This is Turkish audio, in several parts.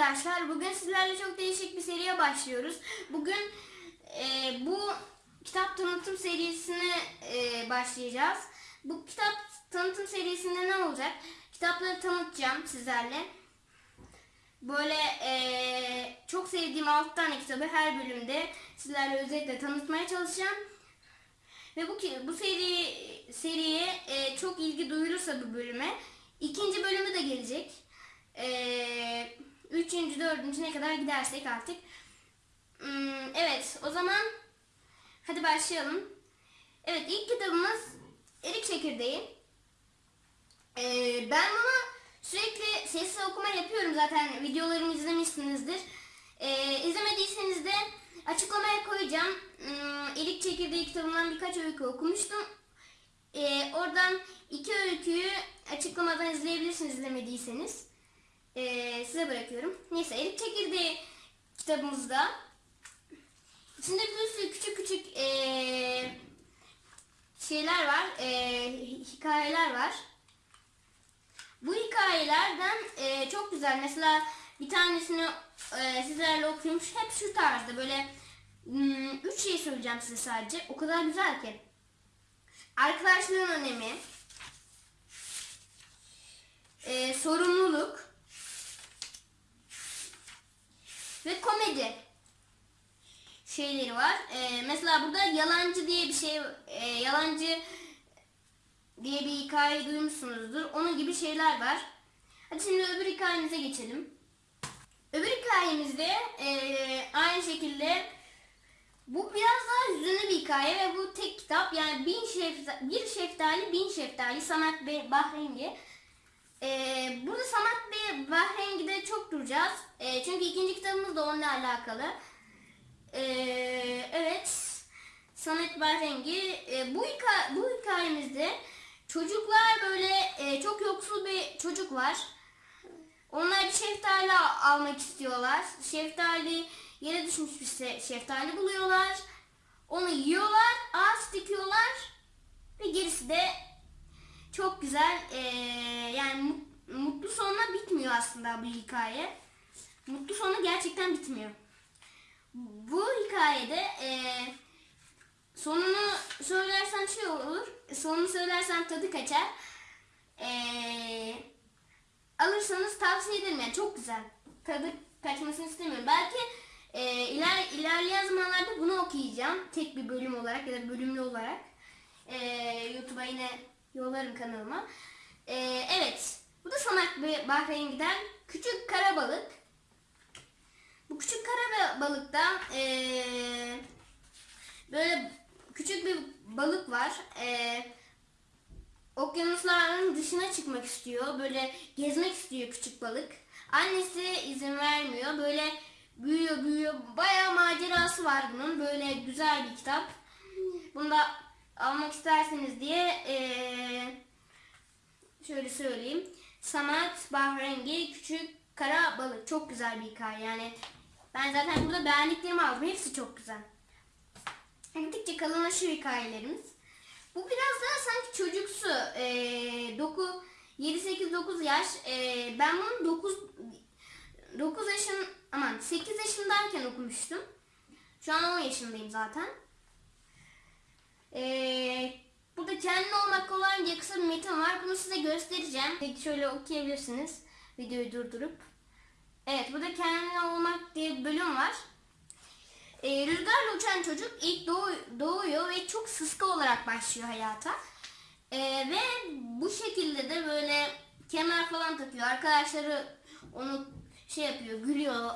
arkadaşlar. Bugün sizlerle çok değişik bir seriye başlıyoruz. Bugün e, bu kitap tanıtım serisine e, başlayacağız. Bu kitap tanıtım serisinde ne olacak? Kitapları tanıtacağım sizlerle. Böyle e, çok sevdiğim 6 tane kitabı her bölümde sizlerle özellikle tanıtmaya çalışacağım. Ve bu bu seri seriye e, çok ilgi duyulursa bu bölüme ikinci bölümü de gelecek. E, üçüncü, dördüncü ne kadar gidersek artık. Hmm, evet, o zaman hadi başlayalım. Evet, ilk kitabımız Erik Çekirdeği. E, ben bunu sürekli sesli okuma yapıyorum zaten videolarımı izlemişsinizdir. E, izlemediyseniz de açıklamaya koyacağım. Hmm, Erik Çekirdeği kitabından birkaç öykü okumuştum. Ee, oradan iki öyküyü açıklamadan izleyebilirsiniz izlemediyseniz. Ee, size bırakıyorum. Neyse Erik Çekirdeği kitabımızda içinde bir sürü küçük küçük ee, şeyler var, ee, hikayeler var. Bu hikayelerden ee, çok güzel. Mesela bir tanesini ee, sizlerle okuymuş. Hep şu tarzda böyle hmm, üç şey söyleyeceğim size sadece. O kadar güzel ki. Arkadaşlığın önemi, e, sorumluluk ve komedi şeyleri var. E, mesela burada yalancı diye bir şey, e, yalancı diye bir hikaye duymuşsunuzdur. Onun gibi şeyler var. Hadi şimdi öbür hikayemize geçelim. Öbür hikayemizde e, aynı şekilde bu biraz daha hüzünlü bir hikaye ve bu tek kitap yani bin şeftali, bir şeftali bin şeftali Samet Bey Bahrengi. Ee, burada Samet Bey Bahrengi'de çok duracağız. Ee, çünkü ikinci kitabımız da onunla alakalı. Ee, evet. Samet Bahrengi. Ee, bu, hikaye, bu hikayemizde çocuklar böyle e, çok yoksul bir çocuk var. Onlar bir şeftali almak istiyorlar. Şeftali yere düşmüş bir şeftali buluyorlar. Onu yiyorlar, ağaç dikiyorlar ve gerisi de çok güzel. ee, yani mu- mutlu sonuna bitmiyor aslında bu hikaye. Mutlu sonu gerçekten bitmiyor. Bu hikayede ee, sonunu söylersem şey olur. Sonunu söylersem tadı kaçar. Ee, alırsanız tavsiye ederim yani çok güzel. Tadı kaçmasını istemiyorum. Belki e, iler, ilerleyen zamanlarda bunu okuyacağım. Tek bir bölüm olarak ya da bölümlü olarak. E, YouTube'a yine yollarım kanalıma. E, evet. Bu da Sanak Bahreyn giden küçük kara balık. Bu küçük kara balıkta e, böyle küçük bir balık var. E, okyanusların dışına çıkmak istiyor. Böyle gezmek istiyor küçük balık. Annesi izin vermiyor. Böyle büyüyor büyüyor. Bayağı macerası var bunun. Böyle güzel bir kitap. Bunu da almak isterseniz diye eee, şöyle söyleyeyim. Samat Bahrengi Küçük Kara Balık. Çok güzel bir hikaye. Yani ben zaten burada beğendiklerimi aldım. Hepsi çok güzel. Gittikçe kalınlaşıyor hikayelerimiz. Bu biraz daha sanki çocuksu. Ee, doku 7-8-9 yaş. Ee, ben bunu 9 9 yaşın aman 8 yaşındayken okumuştum. Şu an 10 yaşındayım zaten. Ee, burada kendin olmak kolay diye kısa bir metin var. Bunu size göstereceğim. Peki şöyle okuyabilirsiniz. Videoyu durdurup. Evet burada kendin olmak diye bir bölüm var. Ee, rüzgarla uçan çocuk ilk doğu- doğuyor ve çok sıska olarak başlıyor hayata. Ee, ve bu şekilde de böyle kemer falan takıyor. Arkadaşları onu şey yapıyor, gülüyor.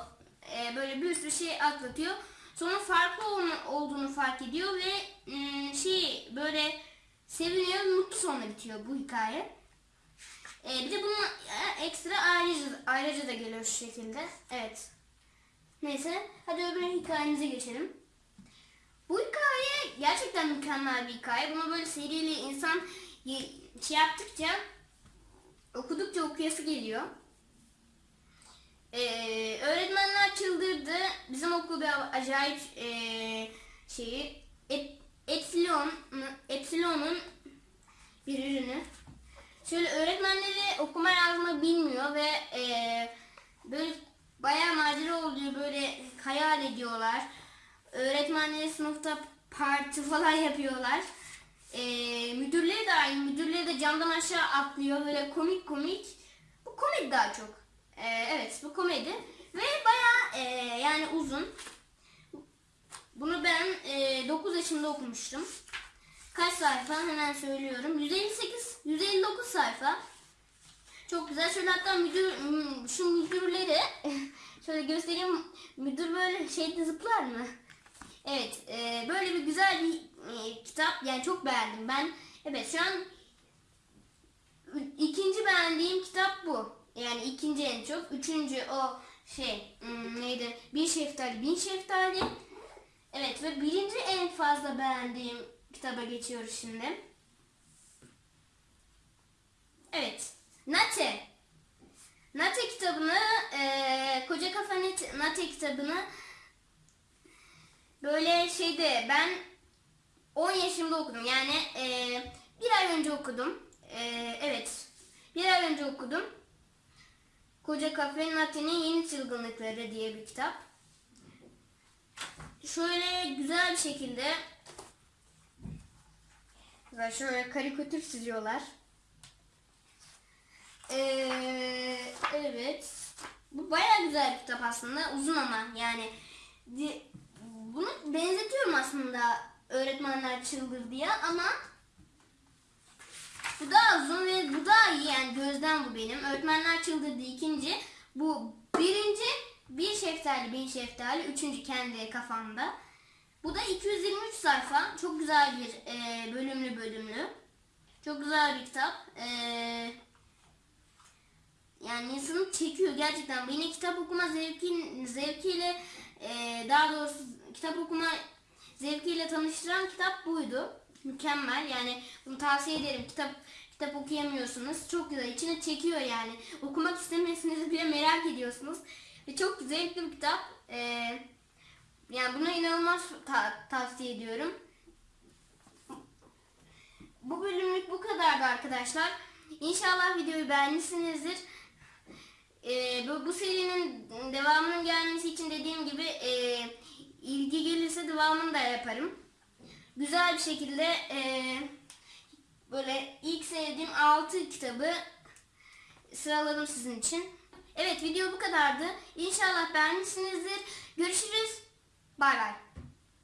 Ee, böyle bir sürü şey atlatıyor. Sonra farklı ol- olduğunu fark ediyor ve ım, şey böyle seviniyor, mutlu sonla bitiyor bu hikaye. Ee, bir de bunun e, ekstra ayrıca, ayrıca da geliyor şu şekilde. Evet. Neyse hadi öbür hikayemize geçelim. Bu hikaye gerçekten mükemmel bir hikaye. Bunu böyle seriyle insan şey yaptıkça okudukça okuyası geliyor. Ee, öğretmenler çıldırdı. Bizim okul bir acayip ee, şeyi et, Epsilon Epsilon'un bir ürünü. Şöyle öğretmenleri okuma yazma bilmiyor ve ee, böyle bayağı oluyor böyle hayal ediyorlar. Öğretmenleri sınıfta parti falan yapıyorlar. Ee, müdürleri de aynı. Müdürleri de camdan aşağı atlıyor böyle komik komik. Bu komedi daha çok. Ee, evet bu komedi. Ve baya yani uzun. Bunu ben e, 9 yaşında okumuştum. Kaç sayfa hemen söylüyorum. 158, 159 sayfa. Çok güzel. Şöyle hatta müdür, m- şu müdürleri şöyle göstereyim. Müdür böyle şeyde zıplar mı? Evet. e, böyle bir güzel bir e, kitap. Yani çok beğendim ben. Evet şu an ikinci beğendiğim kitap bu. Yani ikinci en çok. Üçüncü o şey hmm, neydi? Bir şeftali, bin şeftali. Evet ve birinci en fazla beğendiğim kitaba geçiyoruz şimdi. Evet. Nate. Nate kitabını, eee Koca Kafa Nate, kitabını böyle şeyde ben 10 yaşımda okudum. Yani eee, bir ay önce okudum. Eee, evet. Bir ay önce okudum. Koca Kafe Nate'nin Yeni Çılgınlıkları diye bir kitap. Şöyle güzel bir şekilde şöyle karikatür çiziyorlar. Ee, evet. Bu bayağı güzel bir kitap aslında. Uzun ama yani bunu benzetiyorum aslında öğretmenler çıldır diye ama bu daha uzun ve bu daha iyi yani gözden bu benim. Öğretmenler çıldırdı ikinci. Bu birinci bir şeftali bin şeftali. Üçüncü kendi kafamda. Bu da 223 sayfa. Çok güzel bir e, bölümlü bölümlü. Çok güzel bir kitap. E, yani insanı çekiyor gerçekten. Beni kitap okuma zevkin, zevkiyle e, daha doğrusu kitap okuma zevkiyle tanıştıran kitap buydu. Mükemmel yani bunu tavsiye ederim. Kitap kitap okuyamıyorsunuz. Çok güzel. içine çekiyor yani. Okumak istemiyorsunuz bile merak ediyorsunuz. Ve çok zevkli bir kitap. E, yani buna inanılmaz ta- tavsiye ediyorum. Bu bölümlük bu kadardı arkadaşlar. İnşallah videoyu beğenmişsinizdir. Ee, bu, bu serinin devamının gelmesi için dediğim gibi e, ilgi gelirse devamını da yaparım. Güzel bir şekilde e, böyle ilk sevdiğim 6 kitabı sıraladım sizin için. Evet video bu kadardı. İnşallah beğenmişsinizdir. Görüşürüz. Bay bay.